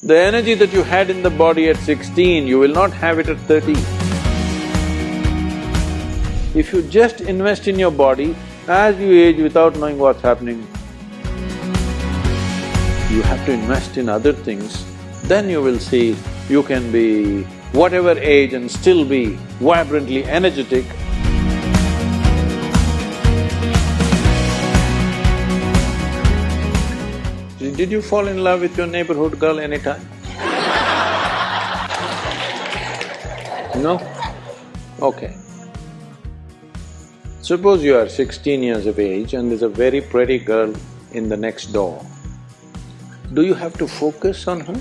The energy that you had in the body at sixteen, you will not have it at thirty. If you just invest in your body, as you age without knowing what's happening, you have to invest in other things, then you will see you can be whatever age and still be vibrantly energetic. Did you fall in love with your neighborhood girl anytime? No? Okay. Suppose you are sixteen years of age and there's a very pretty girl in the next door. Do you have to focus on her?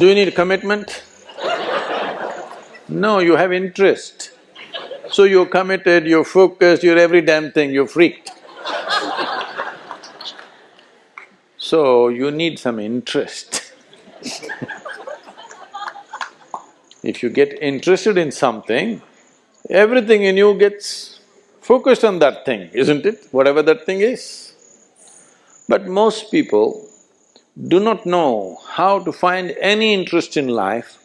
Do you need commitment? No, you have interest. So you're committed, you're focused, you're every damn thing, you're freaked. So you need some interest. if you get interested in something, everything in you gets focused on that thing, isn't it? Whatever that thing is. But most people do not know how to find any interest in life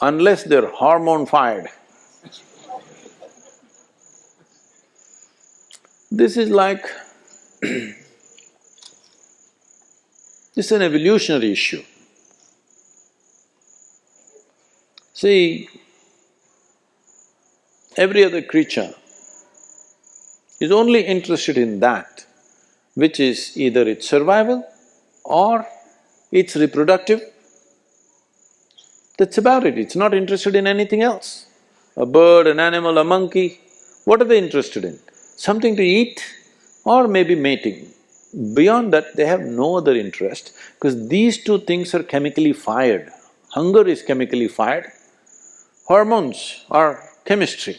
unless they're hormone fired. This is like this is an evolutionary issue. See, every other creature is only interested in that which is either its survival or its reproductive. That's about it, it's not interested in anything else. A bird, an animal, a monkey, what are they interested in? Something to eat or maybe mating. Beyond that, they have no other interest because these two things are chemically fired. Hunger is chemically fired, hormones are chemistry.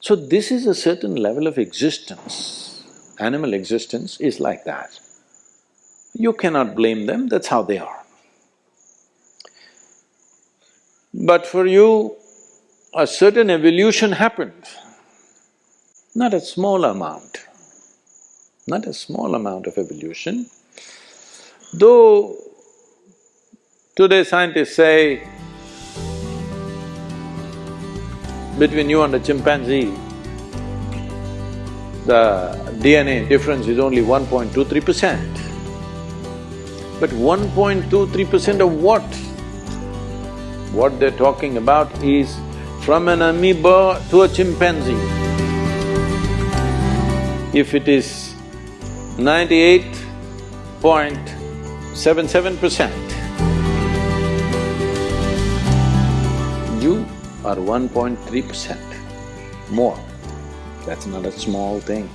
So this is a certain level of existence. Animal existence is like that. You cannot blame them, that's how they are. But for you, a certain evolution happened. Not a small amount, not a small amount of evolution. Though today scientists say between you and a chimpanzee, the DNA difference is only 1.23 percent. But 1.23 percent of what? What they're talking about is from an amoeba to a chimpanzee if it is ninety-eight point seven seven percent, you are one point three percent more. That's not a small thing.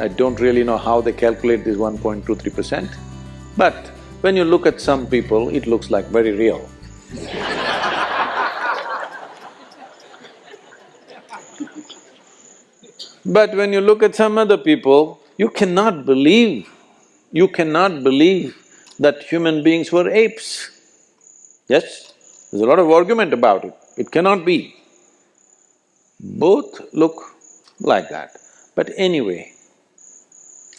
I don't really know how they calculate this 1.23 percent, but when you look at some people, it looks like very real. But when you look at some other people, you cannot believe, you cannot believe that human beings were apes. Yes? There's a lot of argument about it, it cannot be. Both look like that. But anyway,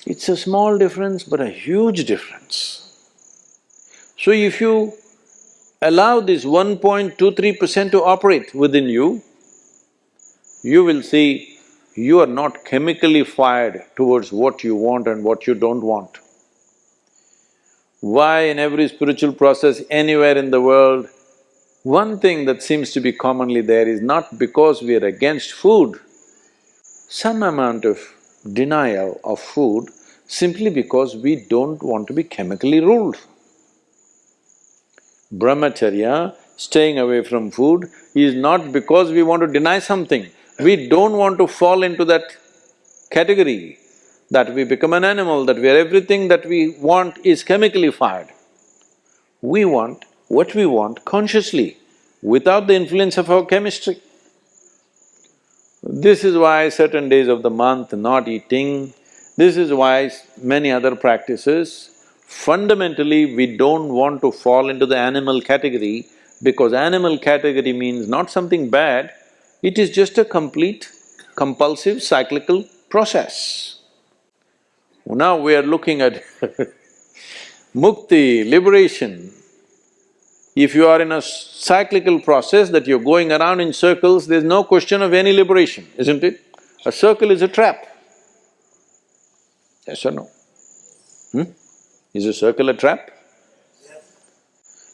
it's a small difference but a huge difference. So if you allow this 1.23 percent to operate within you, you will see you are not chemically fired towards what you want and what you don't want. Why in every spiritual process anywhere in the world, one thing that seems to be commonly there is not because we are against food, some amount of denial of food simply because we don't want to be chemically ruled. Brahmacharya, staying away from food, is not because we want to deny something, we don't want to fall into that category that we become an animal, that we are everything that we want is chemically fired. We want what we want consciously, without the influence of our chemistry. This is why certain days of the month not eating, this is why many other practices, fundamentally we don't want to fall into the animal category because animal category means not something bad, It is just a complete, compulsive, cyclical process. Now we are looking at mukti, liberation. If you are in a cyclical process that you're going around in circles, there's no question of any liberation, isn't it? A circle is a trap. Yes or no? Hmm? Is a circle a trap?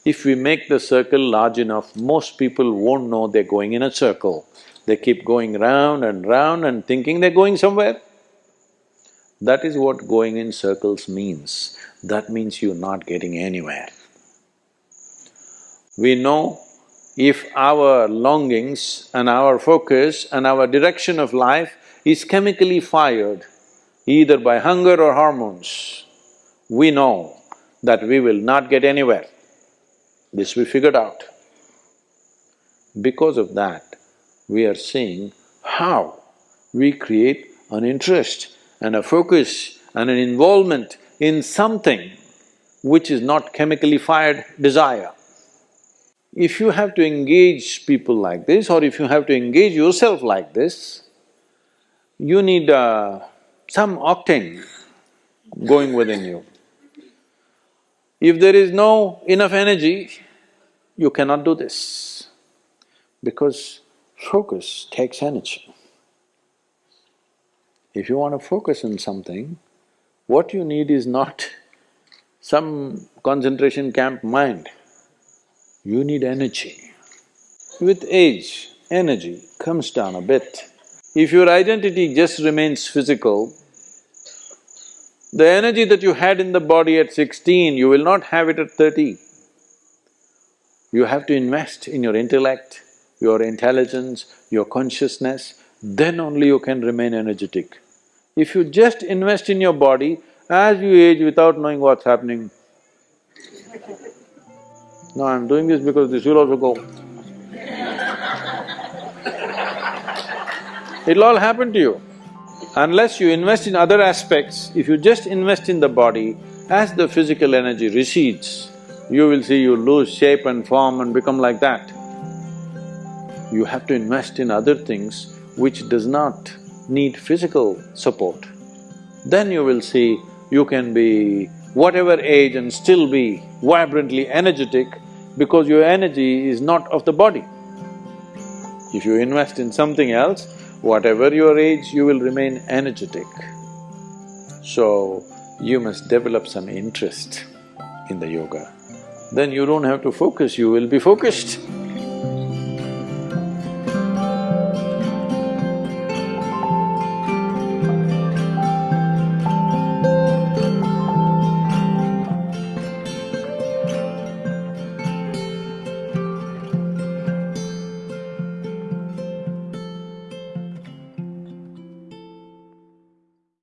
If we make the circle large enough, most people won't know they're going in a circle. They keep going round and round and thinking they're going somewhere. That is what going in circles means. That means you're not getting anywhere. We know if our longings and our focus and our direction of life is chemically fired, either by hunger or hormones, we know that we will not get anywhere. This we figured out. Because of that, we are seeing how we create an interest and a focus and an involvement in something which is not chemically fired desire. If you have to engage people like this or if you have to engage yourself like this, you need uh, some octane going within you. If there is no enough energy, you cannot do this because focus takes energy. If you want to focus on something, what you need is not some concentration camp mind, you need energy. With age, energy comes down a bit. If your identity just remains physical, the energy that you had in the body at sixteen, you will not have it at thirty. You have to invest in your intellect, your intelligence, your consciousness, then only you can remain energetic. If you just invest in your body, as you age without knowing what's happening, no, I'm doing this because this will also go. It'll all happen to you. Unless you invest in other aspects, if you just invest in the body, as the physical energy recedes, you will see you lose shape and form and become like that. You have to invest in other things which does not need physical support. Then you will see you can be whatever age and still be vibrantly energetic because your energy is not of the body. If you invest in something else, whatever your age, you will remain energetic. So, you must develop some interest in the yoga then you don't have to focus, you will be focused.